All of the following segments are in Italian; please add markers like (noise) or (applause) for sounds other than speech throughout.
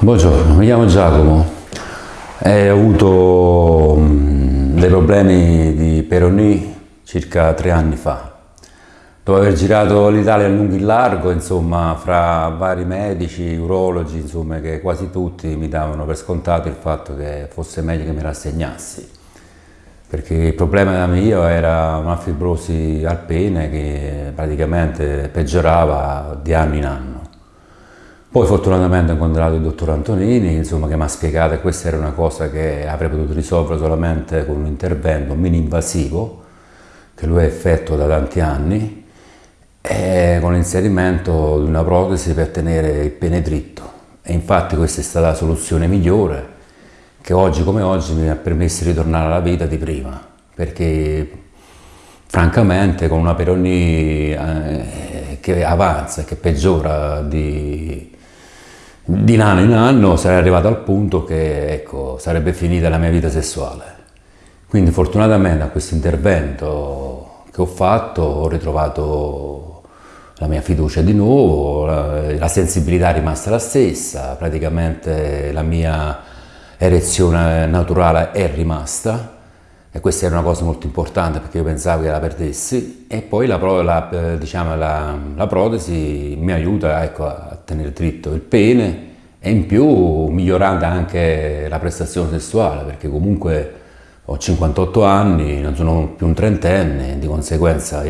Buongiorno, mi chiamo Giacomo e ho avuto mm, dei problemi di Peroni circa tre anni fa. Dopo aver girato l'Italia a lungo e largo, insomma, fra vari medici, urologi, insomma, che quasi tutti mi davano per scontato il fatto che fosse meglio che mi rassegnassi. Perché il problema mio era una fibrosi al pene che praticamente peggiorava di anno in anno. Poi fortunatamente ho incontrato il dottor Antonini, insomma, che mi ha spiegato che questa era una cosa che avrei potuto risolvere solamente con un intervento mini-invasivo, che lui ha effettuato da tanti anni, e con l'inserimento di una protesi per tenere il pene dritto. E infatti questa è stata la soluzione migliore, che oggi come oggi mi ha permesso di ritornare alla vita di prima, perché francamente con una Peroni eh, che avanza, che peggiora di di anno in anno sarei arrivato al punto che ecco, sarebbe finita la mia vita sessuale. Quindi fortunatamente a questo intervento che ho fatto ho ritrovato la mia fiducia di nuovo, la, la sensibilità è rimasta la stessa, praticamente la mia erezione naturale è rimasta e questa era una cosa molto importante perché io pensavo che la perdessi e poi la, la, diciamo, la, protesi mi aiuta ecco, tenere dritto il pene e in più migliorando anche la prestazione sessuale perché comunque ho 58 anni, non sono più un trentenne, di conseguenza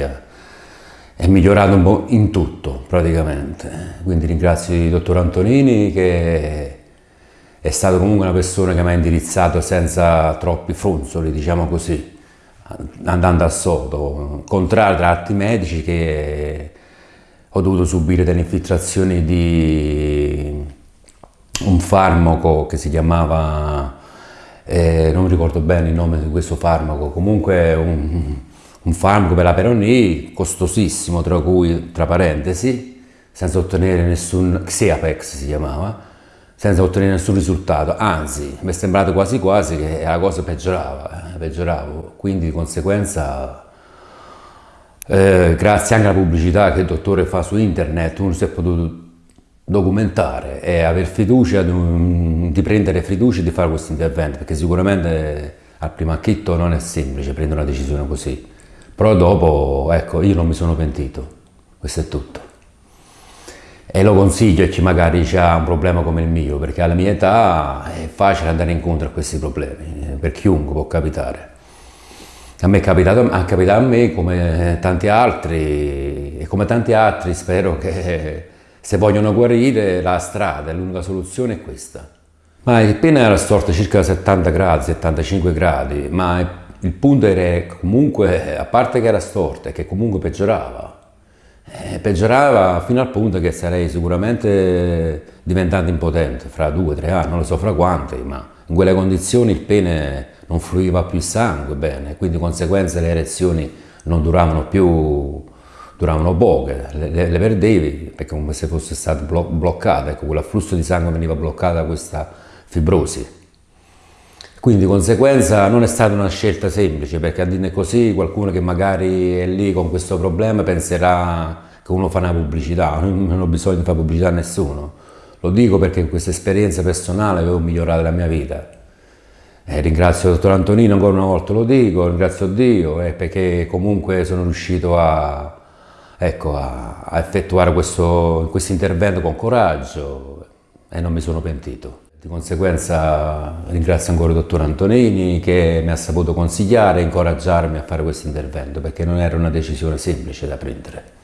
è migliorato un po' in tutto praticamente. Quindi ringrazio il dottor Antonini che è stato comunque una persona che mi ha indirizzato senza troppi fronzoli, diciamo così, andando a sodo, contrario tra altri medici che ho dovuto subire delle infiltrazioni di un farmaco che si chiamava, eh, non ricordo bene il nome di questo farmaco, comunque un, un farmaco per la peronie costosissimo, tra cui, tra parentesi, senza ottenere nessun, Xeapex si chiamava, senza ottenere nessun risultato, anzi mi è sembrato quasi quasi che la cosa peggiorava, eh, peggioravo, quindi di conseguenza eh, grazie anche alla pubblicità che il dottore fa su internet uno si è potuto documentare e avere fiducia di, di prendere fiducia di fare questo intervento perché sicuramente al primo acchitto non è semplice prendere una decisione così però dopo ecco io non mi sono pentito questo è tutto e lo consiglio a chi magari ha un problema come il mio, perché alla mia età è facile andare incontro a questi problemi, eh, per chiunque può capitare. A me è capitato, ha capitato a me come tanti altri, e come tanti altri spero che se vogliono guarire la strada, l'unica soluzione è questa. Ma il pene era storto circa 70 gradi, 75 gradi, ma il punto era comunque, a parte che era storto, è che comunque peggiorava eh, peggiorava fino al punto che sarei sicuramente diventato impotente fra due tre anni, non lo so fra quanti, ma in quelle condizioni il pene non fluiva più il sangue bene, quindi di conseguenza le erezioni non duravano più, duravano poche, le, le, le perdevi perché come se fosse stata blo bloccata, ecco, quell'afflusso di sangue veniva bloccato da questa fibrosi. Quindi di conseguenza non è stata una scelta semplice perché a dire così qualcuno che magari è lì con questo problema penserà che uno fa una pubblicità, (laughs) non ho bisogno di fare pubblicità a nessuno. Lo dico perché questa esperienza personale avevo migliorato la mia vita. Eh, ringrazio il dottor Antonino ancora una volta, lo dico, ringrazio Dio eh, perché comunque sono riuscito a, ecco, a, a effettuare questo, questo intervento con coraggio e non mi sono pentito. Di conseguenza ringrazio ancora il dottor Antonini che mi ha saputo consigliare e incoraggiarmi a fare questo intervento perché non era una decisione semplice da prendere.